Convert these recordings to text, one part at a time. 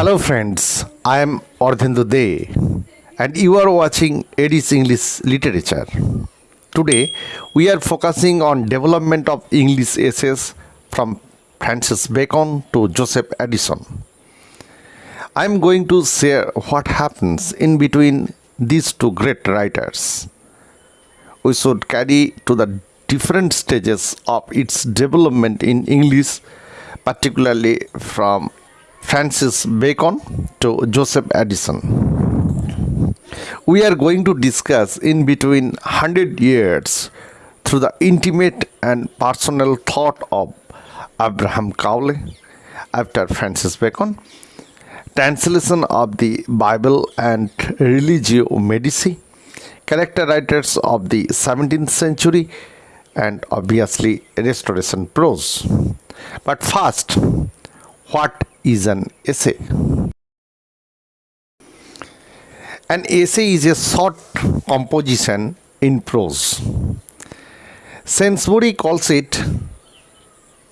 Hello friends, I am Ardhendu De and you are watching Edis English Literature. Today we are focusing on development of English essays from Francis Bacon to Joseph Addison. I am going to share what happens in between these two great writers. We should carry to the different stages of its development in English, particularly from Francis Bacon to Joseph Addison. We are going to discuss in between 100 years through the intimate and personal thought of Abraham Cowley after Francis Bacon, translation of the Bible and Religio Medici, character writers of the 17th century, and obviously restoration prose. But first, what is an essay? An essay is a short composition in prose. Saintsbury calls it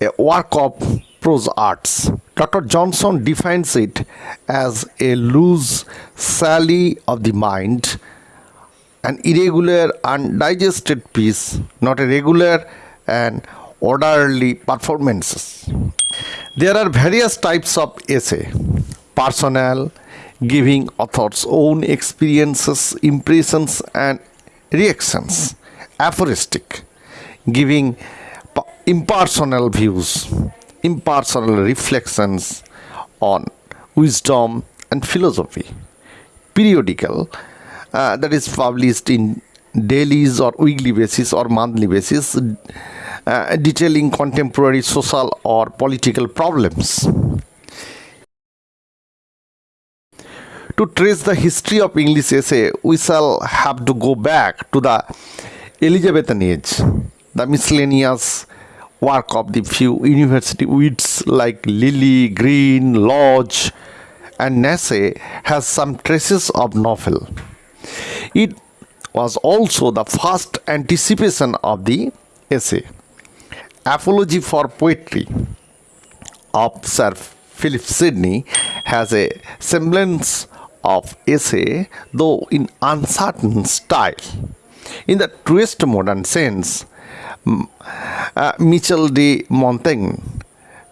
a work of prose arts. Dr. Johnson defines it as a loose sally of the mind, an irregular, undigested piece, not a regular and orderly performances. There are various types of essay. Personal, giving author's own experiences, impressions, and reactions, aphoristic, giving impersonal views, impersonal reflections on wisdom and philosophy, periodical, uh, that is published in dailies or weekly basis or monthly basis uh, detailing contemporary social or political problems. To trace the history of English essay, we shall have to go back to the Elizabethan age, the miscellaneous work of the few university wits like Lyly, Greene, Lodge, and Nashe has some traces of novel. It was also the first anticipation of the essay. Apology for Poetry of Sir Philip Sidney has a semblance of essay, though in uncertain style. In the truest modern sense, uh, Michel de Montaigne,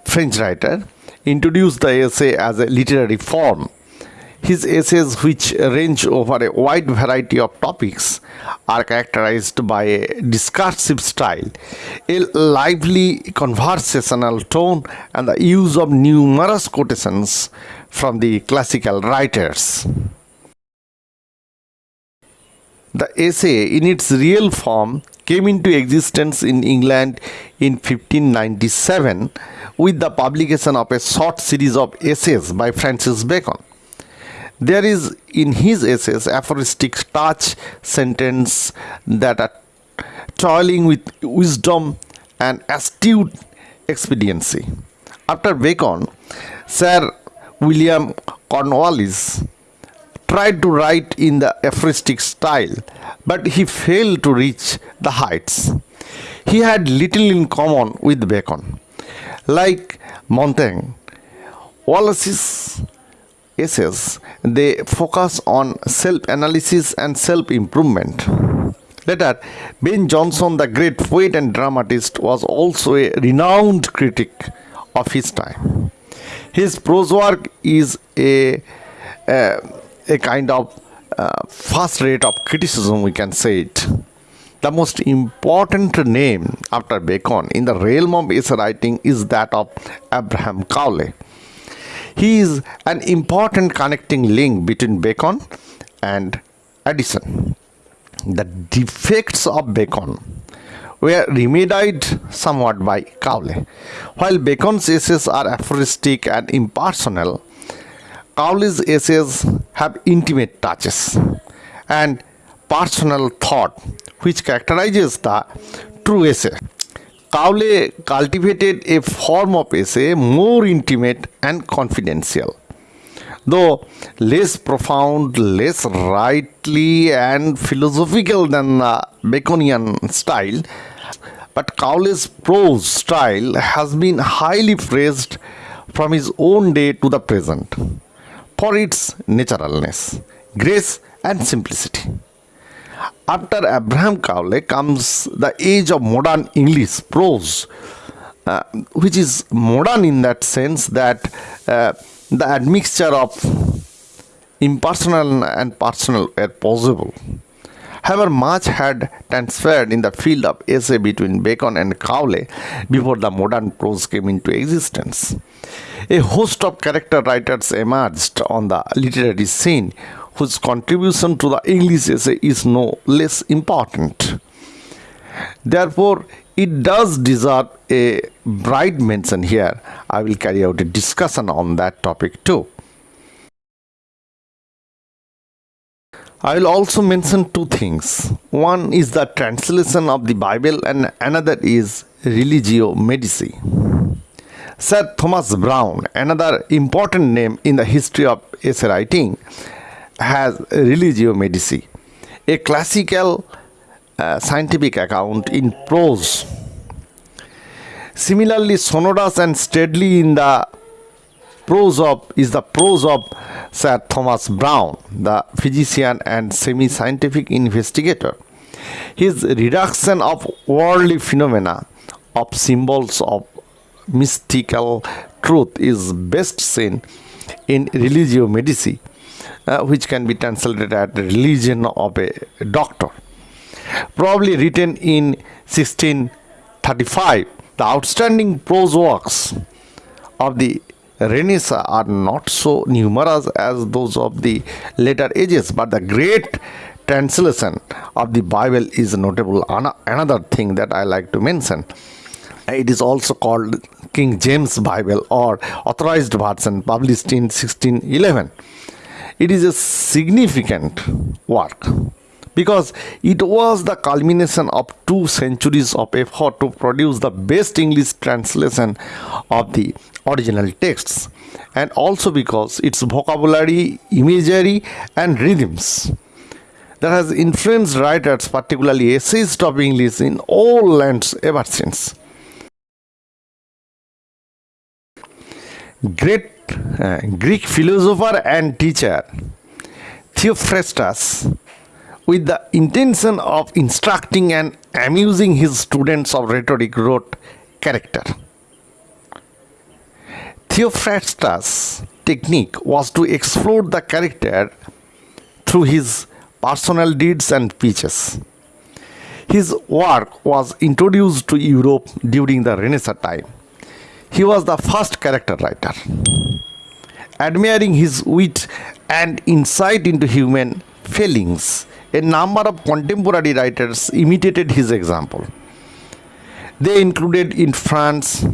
French writer, introduced the essay as a literary form his essays, which range over a wide variety of topics, are characterized by a discursive style, a lively conversational tone, and the use of numerous quotations from the classical writers. The essay, in its real form, came into existence in England in 1597 with the publication of a short series of essays by Francis Bacon. There is in his essays aphoristic touch sentence that are toiling with wisdom and astute expediency. After Bacon, Sir William Cornwallis tried to write in the aphoristic style, but he failed to reach the heights. He had little in common with Bacon. Like Montaigne, Wallace's essays, they focus on self-analysis and self-improvement. Later, Ben Jonson, the great poet and dramatist, was also a renowned critic of his time. His prose work is a, a, a kind of uh, first rate of criticism, we can say it. The most important name after Bacon in the realm of essay writing is that of Abraham Cowley. He is an important connecting link between Bacon and Addison. The defects of Bacon were remedied somewhat by Cowley. While Bacon's essays are aphoristic and impersonal, Cowley's essays have intimate touches and personal thought which characterizes the true essay. Cowley cultivated a form of essay more intimate and confidential. Though less profound, less rightly and philosophical than the Baconian style, but Cowley's prose style has been highly praised from his own day to the present. for its naturalness, grace, and simplicity. After Abraham Cowley comes the age of modern English prose, uh, which is modern in that sense that uh, the admixture of impersonal and personal were possible. However, much had transferred in the field of essay between Bacon and Cowley before the modern prose came into existence. A host of character writers emerged on the literary scene whose contribution to the English essay is no less important. Therefore, it does deserve a bright mention here. I will carry out a discussion on that topic too. I will also mention two things. One is the translation of the Bible and another is Religio Medici. Sir Thomas Browne, another important name in the history of essay writing, has Religio Medici, a classical uh, scientific account in prose. Similarly, sonorous and steadily in the prose of is the prose of Sir Thomas Browne, the physician and semi-scientific investigator. His reduction of worldly phenomena of symbols of mystical truth is best seen in Religio Medici, uh, which can be translated as the religion of a doctor. Probably written in 1635, the outstanding prose works of the Renaissance are not so numerous as those of the later ages, but the great translation of the Bible is notable. Another thing that I like to mention. It is also called King James Bible or Authorized Version, published in 1611. It is a significant work because it was the culmination of two centuries of effort to produce the best English translation of the original texts and also because its vocabulary, imagery and rhythms that has influenced writers, particularly essayists of English in all lands ever since. Great Uh, Greek philosopher and teacher Theophrastus with the intention of instructing and amusing his students of rhetoric wrote character. Theophrastus' technique was to explore the character through his personal deeds and speeches. His work was introduced to Europe during the Renaissance time. He was the first character writer. Admiring his wit and insight into human feelings, a number of contemporary writers imitated his example. They included in France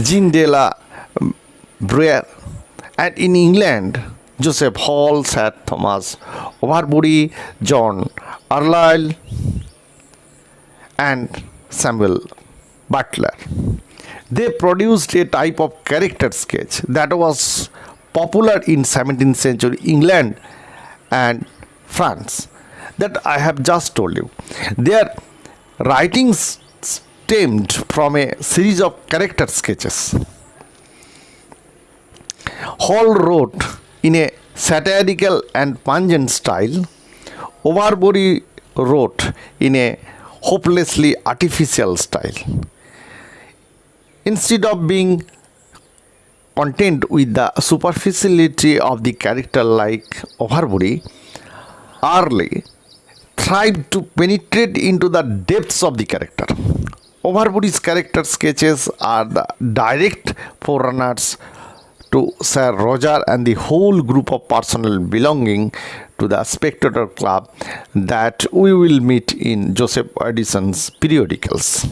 Jean de la Bruyere and in England Joseph Hall, Sir Thomas Overbury, John Carlyle and Samuel Butler. They produced a type of character sketch that was popular in 17th century England and France that I have just told you. Their writings stemmed from a series of character sketches. Hall wrote in a satirical and pungent style. Overbury wrote in a hopelessly artificial style. Instead of being content with the superficiality of the character like Overbury, Earle tried to penetrate into the depths of the character. Overbury's character sketches are the direct forerunners to Sir Roger and the whole group of personnel belonging to the Spectator Club that we will meet in Joseph Addison's periodicals.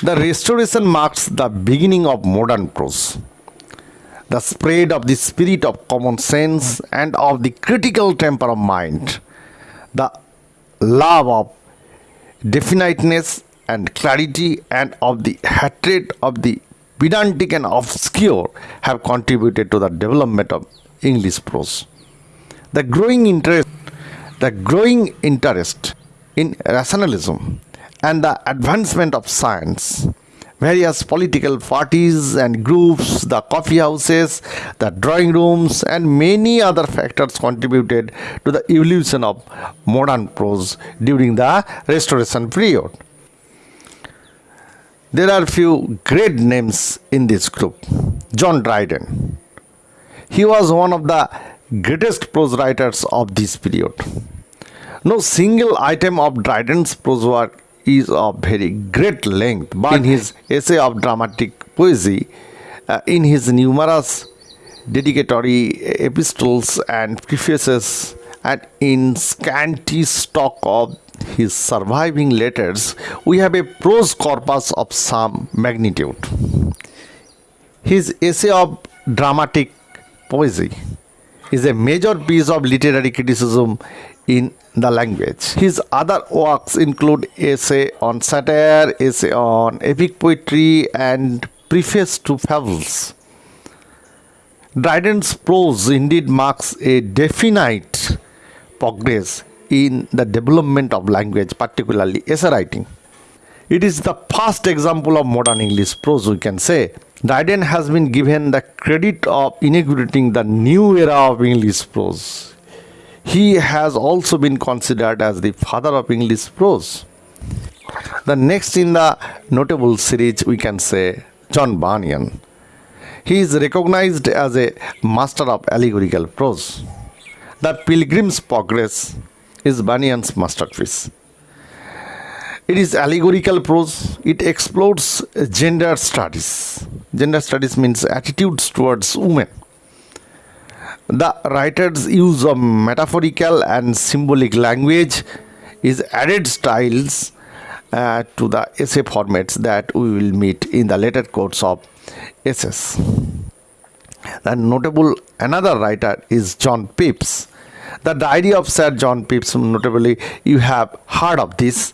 The restoration marks the beginning of modern prose the spread of the spirit of common sense and of the critical temper of mind, the love of definiteness and clarity and of the hatred of the pedantic and obscure have contributed to the development of English prose. The growing interest, the growing interest in rationalism and the advancement of science various political parties and groups, the coffee houses, the drawing rooms, and many other factors contributed to the evolution of modern prose during the Restoration period. There are few great names in this group. John Dryden. He was one of the greatest prose writers of this period. No single item of Dryden's prose work is of very great length, but in his essay of dramatic poesy, uh, in his numerous dedicatory epistles and prefaces, and in scanty stock of his surviving letters, we have a prose corpus of some magnitude. His essay of dramatic poesy is a major piece of literary criticism in the language. His other works include essay on satire, essay on epic poetry and preface to fables. Dryden's prose indeed marks a definite progress in the development of language, particularly essay writing. It is the first example of modern English prose, we can say. Dryden has been given the credit of inaugurating the new era of English prose he has also been considered as the father of English prose. The next in the notable series we can say John Bunyan. He is recognized as a master of allegorical prose. The Pilgrim's Progress is Bunyan's masterpiece. It is allegorical prose. It explores gender studies. Gender studies means attitudes towards women the writer's use of metaphorical and symbolic language is added styles uh, to the essay formats that we will meet in the later course of essays. The notable another writer is John Pepys. The diary of Sir John Pepys, notably you have heard of this,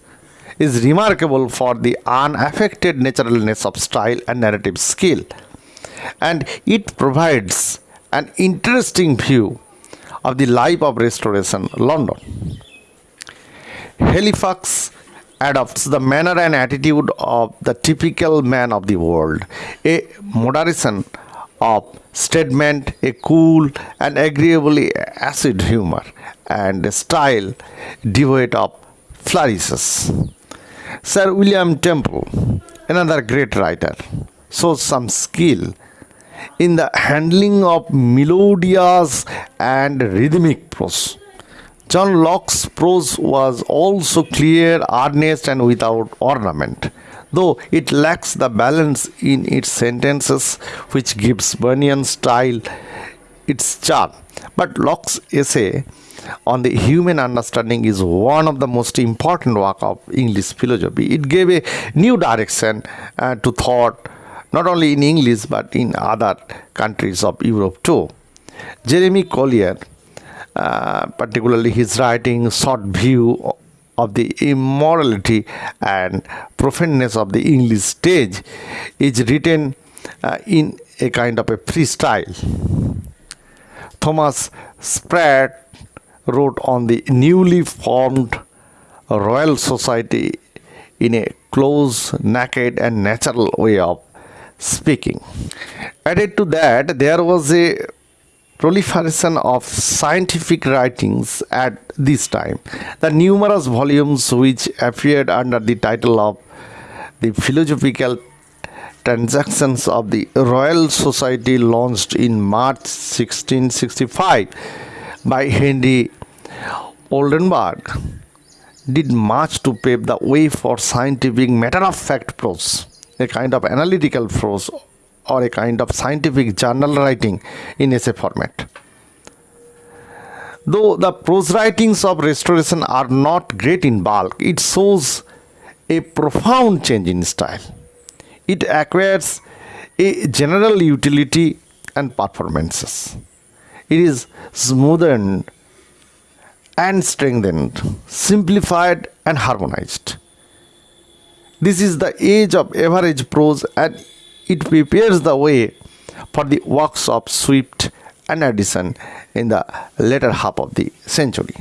is remarkable for the unaffected naturalness of style and narrative skill. And it provides an interesting view of the life of Restoration London. Halifax adopts the manner and attitude of the typical man of the world, a moderation of statement, a cool and agreeably acid humor, and a style devoid of flourishes. Sir William Temple, another great writer, shows some skill in the handling of melodious and rhythmic prose. John Locke's prose was also clear, earnest, and without ornament, though it lacks the balance in its sentences which gives Bunyan's style its charm. But Locke's essay on the human understanding is one of the most important work of English philosophy. It gave a new direction uh, to thought not only in English but in other countries of Europe too. Jeremy Collier, uh, particularly his writing short view of the immorality and profaneness of the English stage is written uh, in a kind of a freestyle. Thomas Sprat wrote on the newly formed Royal Society in a close, naked, and natural way of speaking. Added to that, there was a proliferation of scientific writings at this time. The numerous volumes which appeared under the title of the Philosophical Transactions of the Royal Society launched in March 1665 by Henry Oldenburg did much to pave the way for scientific matter-of-fact prose a kind of analytical prose or a kind of scientific journal writing in essay format. Though the prose writings of restoration are not great in bulk, it shows a profound change in style. It acquires a general utility and performances. It is smoothened and strengthened, simplified and harmonized. This is the age of average prose and it prepares the way for the works of Swift and Addison in the later half of the century.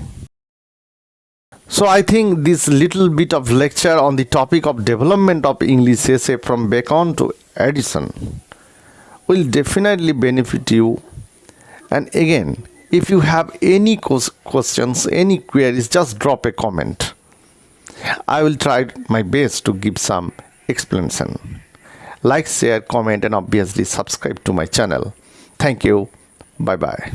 So I think this little bit of lecture on the topic of development of English essay from Bacon to Addison will definitely benefit you. And again, if you have any questions, any queries, just drop a comment. I will try my best to give some explanation. Like, share, comment, and obviously subscribe to my channel. Thank you. Bye bye.